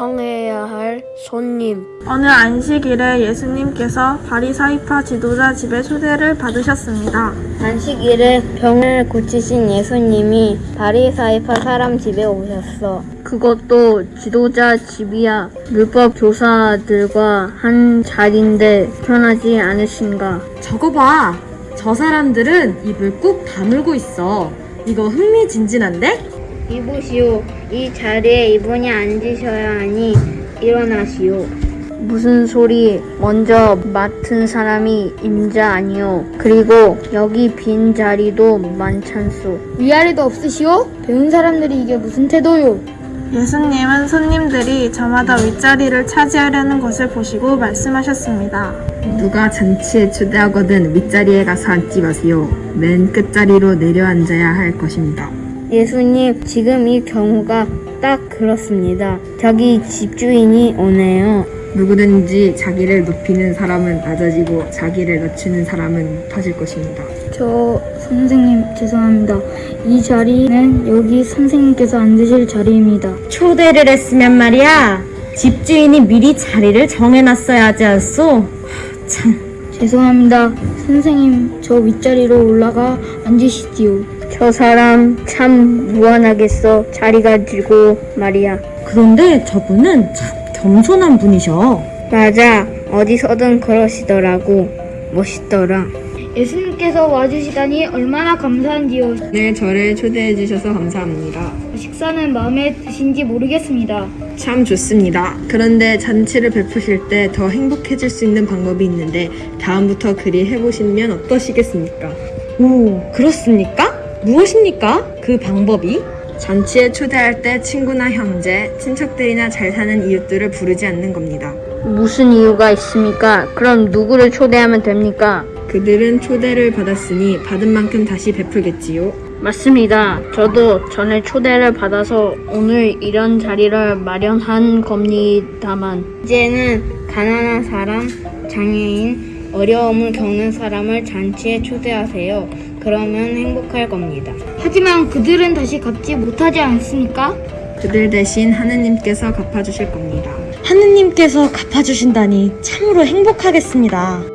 청해야 할 손님. 어느 안식일에 예수님께서 바리사이파 지도자 집에 초대를 받으셨습니다. 안식일에 병을 고치신 예수님이 바리사이파 사람 집에 오셨어. 그것도 지도자 집이야. 율법 교사들과 한 자리인데 편하지 않으신가? 저거 봐. 저 사람들은 입을 꾹 다물고 있어. 이거 흥미진진한데? 이보시오. 이 자리에 이분이 앉으셔야 하니 일어나시오. 무슨 소리? 먼저 맡은 사람이 임자 아니오. 그리고 여기 빈 자리도 많찬소. 위아래도 없으시오? 배운 사람들이 이게 무슨 태도요? 예수님은 손님들이 저마다 윗자리를 차지하려는 것을 보시고 말씀하셨습니다. 누가 잔치에 초대하거든 윗자리에 가서 앉지 마세요. 맨 끝자리로 내려앉아야 할 것입니다. 예수님, 지금 이 경우가 딱 그렇습니다. 저기 집주인이 오네요. 누구든지 자기를 높이는 사람은 낮아지고 자기를 낮추는 사람은 높아질 것입니다. 저 선생님 죄송합니다. 이 자리는 여기 선생님께서 앉으실 자리입니다. 초대를 했으면 말이야. 집주인이 미리 자리를 정해놨어야 하지 않소? 참. 죄송합니다. 선생님 저 윗자리로 올라가 앉으시지요. 저 사람 참 무안하겠어. 자리 가지고 말이야. 그런데 저분은 참 겸손한 분이셔. 맞아. 어디서든 그러시더라고. 멋있더라. 예수님께서 와주시다니 얼마나 감사한지요. 네, 저를 초대해 주셔서 감사합니다. 식사는 마음에 드신지 모르겠습니다. 참 좋습니다. 그런데 잔치를 베푸실 때 더 행복해질 수 있는 방법이 있는데 다음부터 그리 해보시면 어떠시겠습니까? 오, 그렇습니까? 무엇입니까? 그 방법이? 잔치에 초대할 때 친구나 형제, 친척들이나 잘 사는 이웃들을 부르지 않는 겁니다. 무슨 이유가 있습니까? 그럼 누구를 초대하면 됩니까? 그들은 초대를 받았으니 받은 만큼 다시 베풀겠지요. 맞습니다. 저도 전에 초대를 받아서 오늘 이런 자리를 마련한 겁니다만 이제는 가난한 사람, 장애인, 어려움을 겪는 사람을 잔치에 초대하세요. 그러면 행복할 겁니다. 하지만 그들은 다시 갚지 못하지 않습니까? 그들 대신 하느님께서 갚아주실 겁니다. 하느님께서 갚아주신다니 참으로 행복하겠습니다.